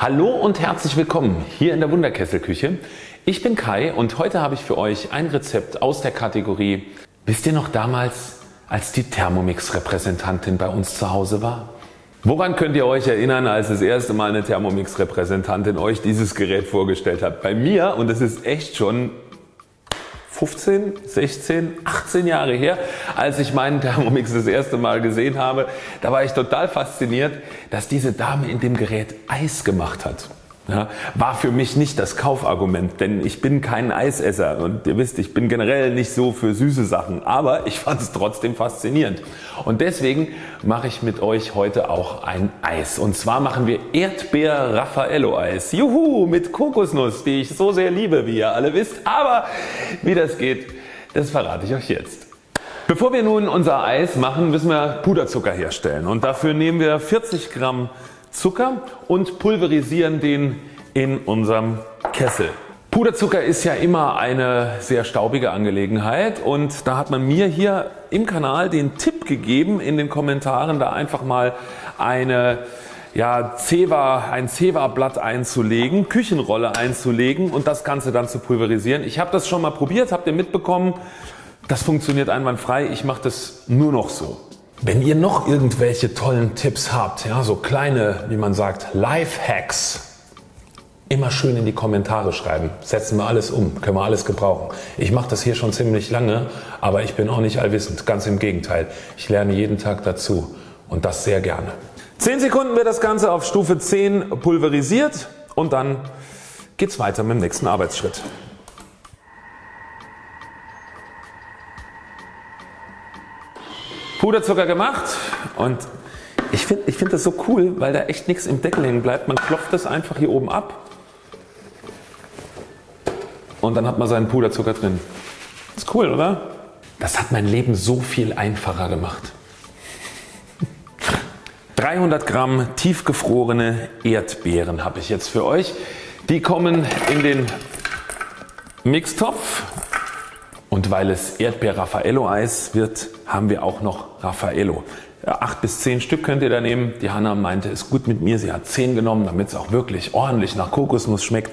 Hallo und herzlich willkommen hier in der Wunderkesselküche. Ich bin Kai und heute habe ich für euch ein Rezept aus der Kategorie Wisst ihr noch damals als die Thermomix Repräsentantin bei uns zu Hause war? Woran könnt ihr euch erinnern als das erste Mal eine Thermomix Repräsentantin euch dieses Gerät vorgestellt hat? Bei mir und es ist echt schon 15, 16, 18 Jahre her, als ich meinen Thermomix das erste Mal gesehen habe. Da war ich total fasziniert, dass diese Dame in dem Gerät Eis gemacht hat. Ja, war für mich nicht das Kaufargument, denn ich bin kein Eisesser und ihr wisst, ich bin generell nicht so für süße Sachen, aber ich fand es trotzdem faszinierend. Und deswegen mache ich mit euch heute auch ein Eis. Und zwar machen wir Erdbeer Raffaello Eis. Juhu, mit Kokosnuss, die ich so sehr liebe, wie ihr alle wisst. Aber wie das geht, das verrate ich euch jetzt. Bevor wir nun unser Eis machen, müssen wir Puderzucker herstellen und dafür nehmen wir 40 Gramm Zucker und pulverisieren den in unserem Kessel. Puderzucker ist ja immer eine sehr staubige Angelegenheit und da hat man mir hier im Kanal den Tipp gegeben in den Kommentaren da einfach mal eine ja, Zewa, ein Zewa Blatt einzulegen, Küchenrolle einzulegen und das Ganze dann zu pulverisieren. Ich habe das schon mal probiert, habt ihr mitbekommen, das funktioniert einwandfrei, ich mache das nur noch so. Wenn ihr noch irgendwelche tollen Tipps habt, ja, so kleine, wie man sagt, Lifehacks, immer schön in die Kommentare schreiben. Setzen wir alles um, können wir alles gebrauchen. Ich mache das hier schon ziemlich lange, aber ich bin auch nicht allwissend, ganz im Gegenteil. Ich lerne jeden Tag dazu und das sehr gerne. 10 Sekunden wird das Ganze auf Stufe 10 pulverisiert und dann geht es weiter mit dem nächsten Arbeitsschritt. Puderzucker gemacht und ich finde ich find das so cool, weil da echt nichts im Deckel hängen bleibt. Man klopft das einfach hier oben ab und dann hat man seinen Puderzucker drin. Ist cool oder? Das hat mein Leben so viel einfacher gemacht. 300 Gramm tiefgefrorene Erdbeeren habe ich jetzt für euch. Die kommen in den Mixtopf und weil es Erdbeer Raffaello Eis wird, haben wir auch noch Raffaello. 8 bis 10 Stück könnt ihr da nehmen. Die Hanna meinte ist gut mit mir. Sie hat 10 genommen damit es auch wirklich ordentlich nach Kokosnuss schmeckt.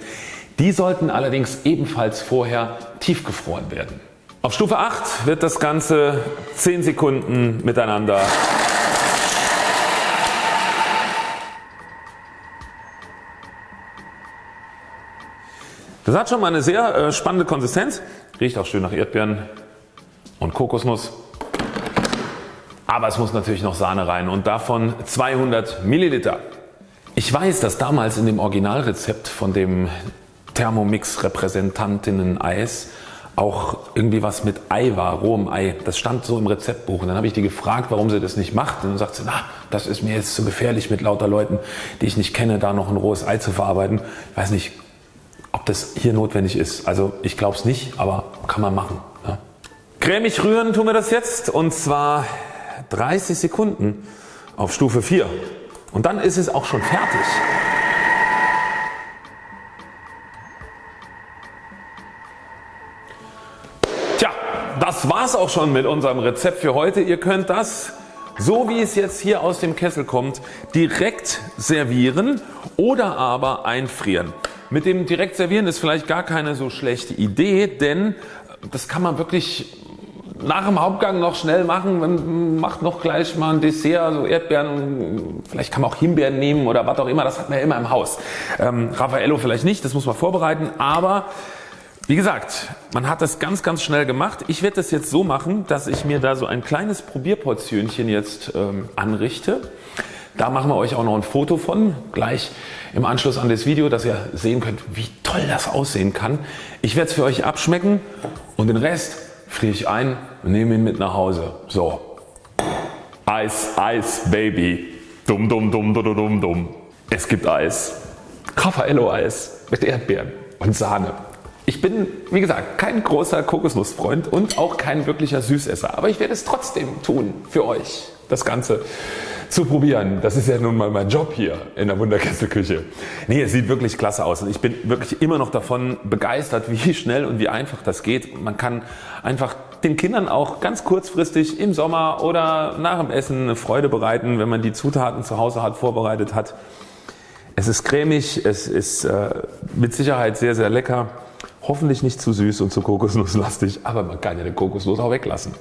Die sollten allerdings ebenfalls vorher tiefgefroren werden. Auf Stufe 8 wird das Ganze 10 Sekunden miteinander Das hat schon mal eine sehr äh, spannende Konsistenz. Riecht auch schön nach Erdbeeren und Kokosnuss. Aber es muss natürlich noch Sahne rein und davon 200 Milliliter. Ich weiß, dass damals in dem Originalrezept von dem Thermomix Repräsentantinnen Eis auch irgendwie was mit Ei war, rohem Ei. Das stand so im Rezeptbuch und dann habe ich die gefragt warum sie das nicht macht und dann sagt sie na das ist mir jetzt zu gefährlich mit lauter Leuten die ich nicht kenne da noch ein rohes Ei zu verarbeiten. Ich weiß nicht das hier notwendig ist. Also ich glaube es nicht, aber kann man machen. Ja. Cremig rühren tun wir das jetzt und zwar 30 Sekunden auf Stufe 4 und dann ist es auch schon fertig. Tja, das war's auch schon mit unserem Rezept für heute. Ihr könnt das so wie es jetzt hier aus dem Kessel kommt direkt servieren oder aber einfrieren. Mit dem direkt servieren ist vielleicht gar keine so schlechte Idee, denn das kann man wirklich nach dem Hauptgang noch schnell machen. Man macht noch gleich mal ein Dessert, also Erdbeeren, vielleicht kann man auch Himbeeren nehmen oder was auch immer, das hat man ja immer im Haus. Ähm, Raffaello vielleicht nicht, das muss man vorbereiten, aber wie gesagt, man hat das ganz ganz schnell gemacht. Ich werde das jetzt so machen, dass ich mir da so ein kleines Probierportionchen jetzt ähm, anrichte. Da machen wir euch auch noch ein Foto von, gleich im Anschluss an das Video, dass ihr sehen könnt wie toll das aussehen kann. Ich werde es für euch abschmecken und den Rest friere ich ein und nehme ihn mit nach Hause. So. Eis, Eis, Baby. Dumm, dumm, dumm, dumm, dumm, dumm. Es gibt Eis. Raffaello Eis mit Erdbeeren und Sahne. Ich bin wie gesagt kein großer Kokosnussfreund und auch kein wirklicher Süßesser, aber ich werde es trotzdem tun für euch das Ganze zu probieren. Das ist ja nun mal mein Job hier in der Wunderkesselküche. Nee, es sieht wirklich klasse aus und ich bin wirklich immer noch davon begeistert wie schnell und wie einfach das geht. Man kann einfach den Kindern auch ganz kurzfristig im Sommer oder nach dem Essen eine Freude bereiten, wenn man die Zutaten zu Hause hat, vorbereitet hat. Es ist cremig, es ist äh, mit Sicherheit sehr sehr lecker. Hoffentlich nicht zu süß und zu kokosnusslastig, aber man kann ja den Kokosnuss auch weglassen.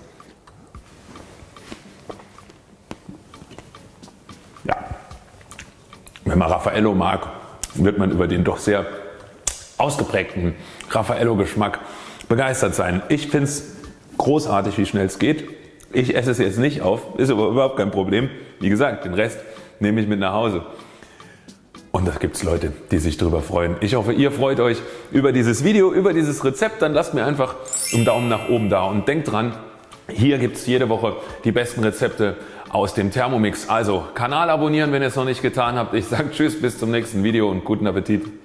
Ja, wenn man Raffaello mag, wird man über den doch sehr ausgeprägten Raffaello Geschmack begeistert sein. Ich finde es großartig wie schnell es geht. Ich esse es jetzt nicht auf, ist aber überhaupt kein Problem. Wie gesagt, den Rest nehme ich mit nach Hause. Und da gibt es Leute die sich darüber freuen. Ich hoffe ihr freut Euch über dieses Video, über dieses Rezept. Dann lasst mir einfach einen Daumen nach oben da und denkt dran hier gibt es jede Woche die besten Rezepte aus dem Thermomix. Also Kanal abonnieren wenn ihr es noch nicht getan habt. Ich sage Tschüss bis zum nächsten Video und guten Appetit.